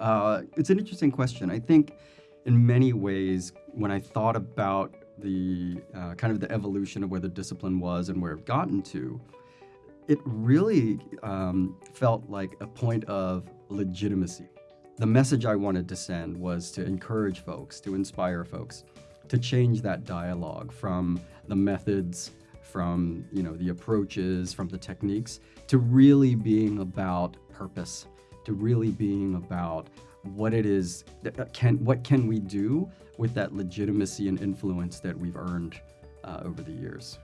Uh, it's an interesting question. I think in many ways, when I thought about the uh, kind of the evolution of where the discipline was and where it gotten to, it really um, felt like a point of legitimacy. The message I wanted to send was to encourage folks, to inspire folks, to change that dialogue from the methods, from you know the approaches, from the techniques, to really being about purpose, to really being about what it is that can what can we do with that legitimacy and influence that we've earned uh, over the years.